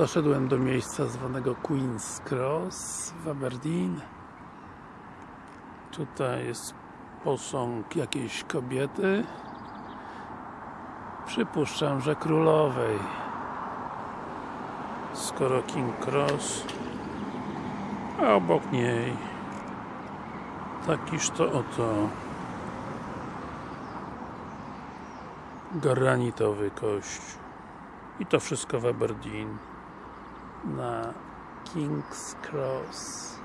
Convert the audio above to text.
Doszedłem do miejsca zwanego Queen's Cross w Aberdeen. Tutaj jest posąg jakiejś kobiety. Przypuszczam, że królowej. Skoro King Cross, a obok niej takiż to oto granitowy kościół. I to wszystko w Aberdeen na King's Cross